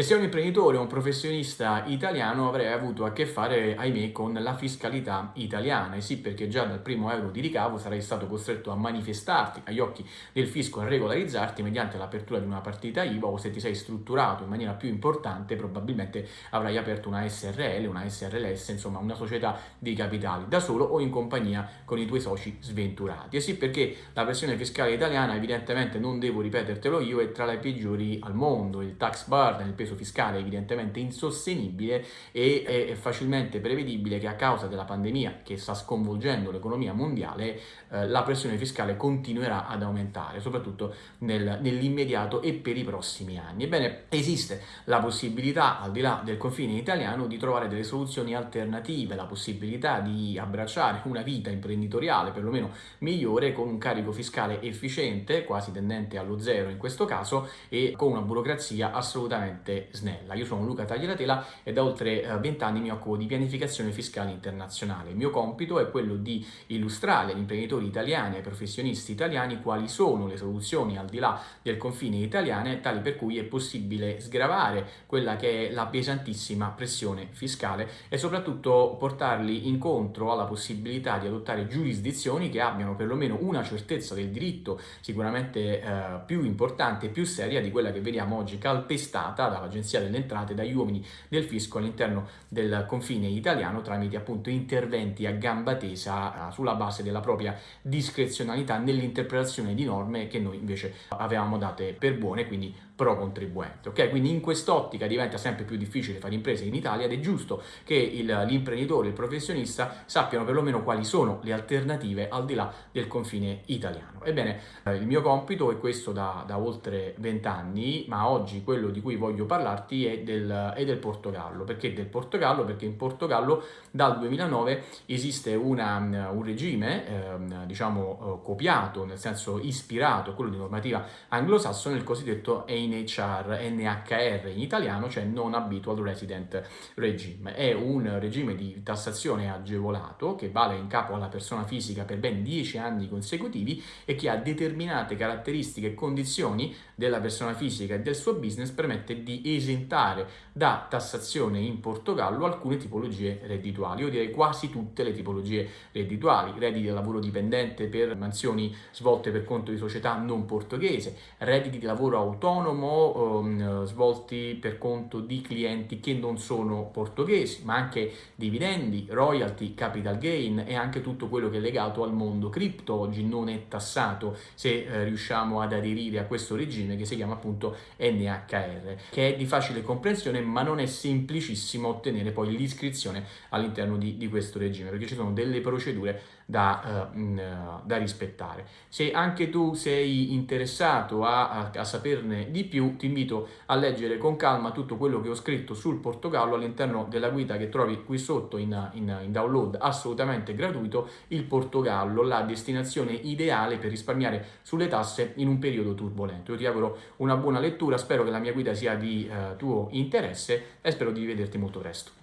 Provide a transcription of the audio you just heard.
Se sei un imprenditore o un professionista italiano avrai avuto a che fare, ahimè, con la fiscalità italiana. E sì, perché già dal primo euro di ricavo sarai stato costretto a manifestarti agli occhi del fisco, a regolarizzarti mediante l'apertura di una partita IVA o se ti sei strutturato in maniera più importante probabilmente avrai aperto una SRL, una SRLS, insomma una società di capitali da solo o in compagnia con i tuoi soci sventurati. E sì, perché la pressione fiscale italiana evidentemente non devo ripetertelo io è tra le peggiori al mondo. Il tax burden, il peso fiscale è evidentemente insostenibile e è facilmente prevedibile che a causa della pandemia che sta sconvolgendo l'economia mondiale eh, la pressione fiscale continuerà ad aumentare, soprattutto nel, nell'immediato e per i prossimi anni. Ebbene, esiste la possibilità, al di là del confine italiano, di trovare delle soluzioni alternative, la possibilità di abbracciare una vita imprenditoriale perlomeno migliore con un carico fiscale efficiente, quasi tendente allo zero in questo caso, e con una burocrazia assolutamente snella. Io sono Luca Tagliatela e da oltre 20 eh, anni mi occupo di pianificazione fiscale internazionale. Il mio compito è quello di illustrare agli imprenditori italiani ai professionisti italiani quali sono le soluzioni al di là del confine italiane, tali per cui è possibile sgravare quella che è la pesantissima pressione fiscale e soprattutto portarli incontro alla possibilità di adottare giurisdizioni che abbiano perlomeno una certezza del diritto sicuramente eh, più importante e più seria di quella che vediamo oggi calpestata da dall'Agenzia delle Entrate, dagli uomini del fisco all'interno del confine italiano tramite appunto interventi a gamba tesa sulla base della propria discrezionalità nell'interpretazione di norme che noi invece avevamo date per buone, quindi pro contribuente. Ok? Quindi in quest'ottica diventa sempre più difficile fare imprese in Italia ed è giusto che l'imprenditore, il, il professionista sappiano perlomeno quali sono le alternative al di là del confine italiano. Ebbene, eh, il mio compito è questo da, da oltre vent'anni, ma oggi quello di cui voglio parlarti è del, è del Portogallo. Perché del Portogallo? Perché in Portogallo dal 2009 esiste una, un regime, eh, diciamo, eh, copiato, nel senso ispirato quello di normativa anglosassone, il cosiddetto NHR, NHR in italiano, cioè Non Habitual Resident Regime. È un regime di tassazione agevolato che vale in capo alla persona fisica per ben 10 anni consecutivi e che ha determinate caratteristiche e condizioni della persona fisica e del suo business permette di esentare da tassazione in Portogallo alcune tipologie reddituali, io direi quasi tutte le tipologie reddituali, redditi da lavoro dipendente per mansioni svolte per conto di società non portoghese, redditi di lavoro autonomo um, svolti per conto di clienti che non sono portoghesi, ma anche dividendi, royalty, capital gain e anche tutto quello che è legato al mondo cripto, oggi non è tassato se eh, riusciamo ad aderire a questo regime che si chiama appunto NHR, che è di facile comprensione ma non è semplicissimo ottenere poi l'iscrizione all'interno di, di, questo regime perché ci sono delle procedure da, uh, da rispettare. Se anche tu sei interessato a, a, a, saperne di più ti invito a leggere con calma tutto quello che ho scritto sul Portogallo all'interno della guida che trovi qui sotto in, in, in download assolutamente gratuito il Portogallo, la destinazione ideale per risparmiare sulle tasse in un periodo turbolento. Io ti auguro una buona lettura, spero che la mia guida sia di uh, tuo interesse e spero di vederti molto presto.